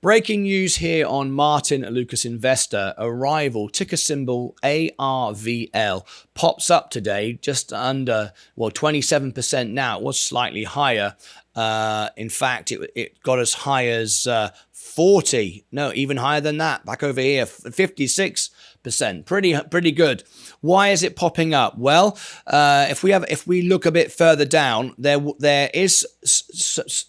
Breaking news here on Martin Lucas Investor. Arrival, ticker symbol ARVL, pops up today just under, well, 27% now. It was slightly higher. Uh, in fact, it, it got as high as uh, 40, no, even higher than that. Back over here, 56 percent, pretty pretty good. Why is it popping up? Well, uh, if we have if we look a bit further down, there there is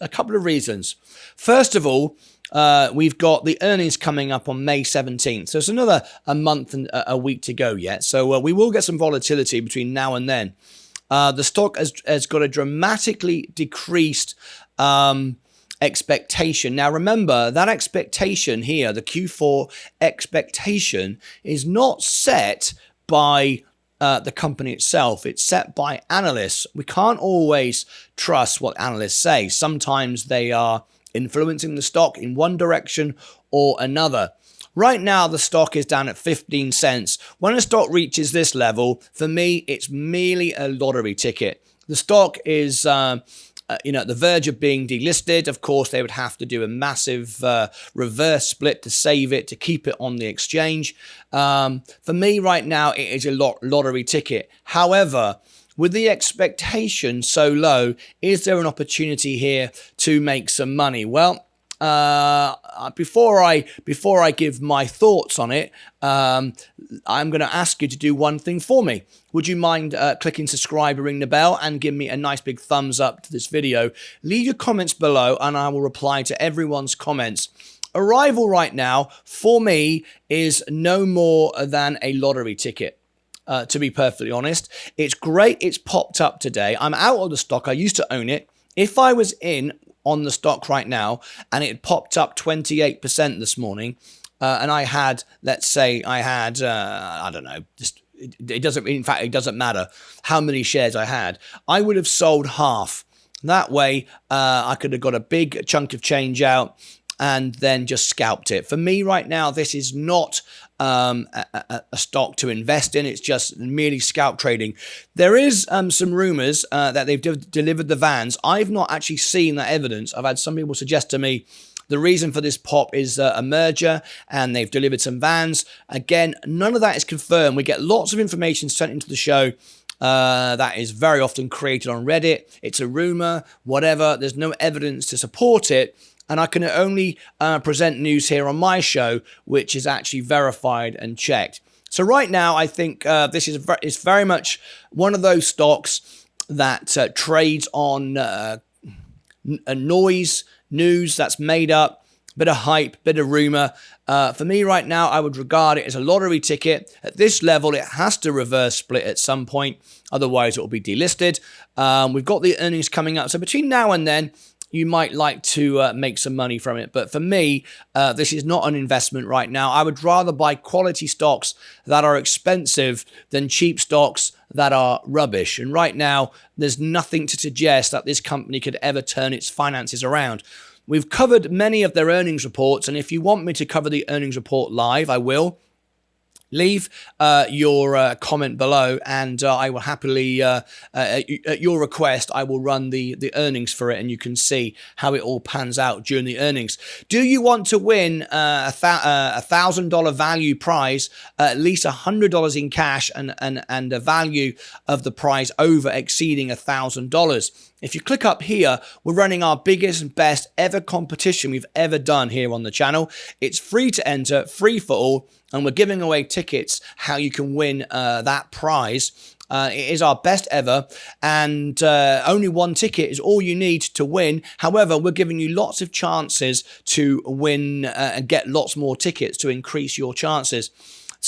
a couple of reasons. First of all, uh, we've got the earnings coming up on May 17th. So it's another a month and a week to go yet. So uh, we will get some volatility between now and then. Uh, the stock has, has got a dramatically decreased um, expectation. Now, remember that expectation here, the Q4 expectation, is not set by uh, the company itself. It's set by analysts. We can't always trust what analysts say. Sometimes they are influencing the stock in one direction or another. Right now, the stock is down at 15 cents. When a stock reaches this level, for me, it's merely a lottery ticket. The stock is, uh, uh, you know, at the verge of being delisted. Of course, they would have to do a massive uh, reverse split to save it, to keep it on the exchange. Um, for me, right now, it is a lot lottery ticket. However, with the expectation so low, is there an opportunity here to make some money? Well, uh, before I before I give my thoughts on it, um, I'm going to ask you to do one thing for me. Would you mind uh, clicking subscribe ring the bell and give me a nice big thumbs up to this video? Leave your comments below and I will reply to everyone's comments. Arrival right now, for me, is no more than a lottery ticket uh, to be perfectly honest. It's great it's popped up today. I'm out of the stock. I used to own it. If I was in on the stock right now and it popped up 28% this morning, uh, and I had, let's say, I had, uh, I don't know, just it doesn't, in fact, it doesn't matter how many shares I had. I would have sold half. That way, uh, I could have got a big chunk of change out and then just scalped it. For me right now, this is not um, a, a, stock to invest in. It's just merely scalp trading. There is um, some rumors uh, that they've de delivered the vans. I've not actually seen that evidence. I've had some people suggest to me the reason for this pop is uh, a merger and they've delivered some vans. Again, none of that is confirmed. We get lots of information sent into the show. Uh, that is very often created on Reddit. It's a rumor, whatever. There's no evidence to support it and I can only uh, present news here on my show, which is actually verified and checked. So right now, I think uh, this is very, is very much one of those stocks that uh, trades on uh, a noise, news that's made up, bit of hype, bit of rumor. Uh, for me right now, I would regard it as a lottery ticket. At this level, it has to reverse split at some point. Otherwise, it will be delisted. Um, we've got the earnings coming up. So between now and then, you might like to uh, make some money from it. But for me, uh, this is not an investment right now. I would rather buy quality stocks that are expensive than cheap stocks that are rubbish. And right now, there's nothing to suggest that this company could ever turn its finances around. We've covered many of their earnings reports, and if you want me to cover the earnings report live, I will leave uh, your uh, comment below and uh, I will happily, uh, uh, at your request, I will run the, the earnings for it and you can see how it all pans out during the earnings. Do you want to win uh, a thousand dollar value prize, at least a hundred dollars in cash and, and, and a value of the prize over exceeding a thousand dollars? If you click up here, we're running our biggest and best ever competition we've ever done here on the channel. It's free to enter, free for all, and we're giving away tickets how you can win uh, that prize. Uh, it is our best ever, and uh, only one ticket is all you need to win. However, we're giving you lots of chances to win uh, and get lots more tickets to increase your chances.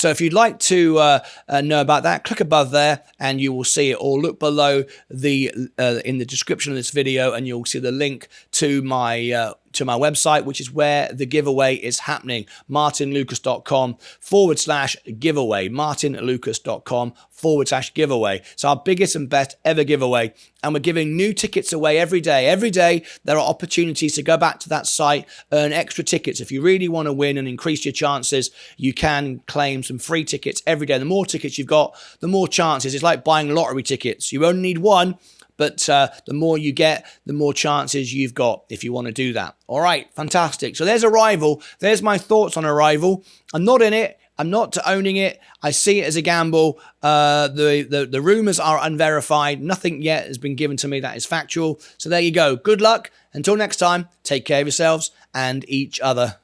So if you'd like to uh, uh, know about that, click above there and you will see it or look below the uh, in the description of this video and you'll see the link to my uh, to my website, which is where the giveaway is happening, martinlucas.com forward slash giveaway, martinlucas.com forward slash giveaway. It's our biggest and best ever giveaway. And we're giving new tickets away every day. Every day, there are opportunities to go back to that site, earn extra tickets. If you really want to win and increase your chances, you can claim some free tickets every day. The more tickets you've got, the more chances. It's like buying lottery tickets. You only need one, but uh, the more you get, the more chances you've got if you want to do that. All right, fantastic. So there's Arrival. There's my thoughts on Arrival. I'm not in it. I'm not owning it. I see it as a gamble. Uh, the, the the rumors are unverified. Nothing yet has been given to me that is factual. So there you go. Good luck. Until next time, take care of yourselves and each other.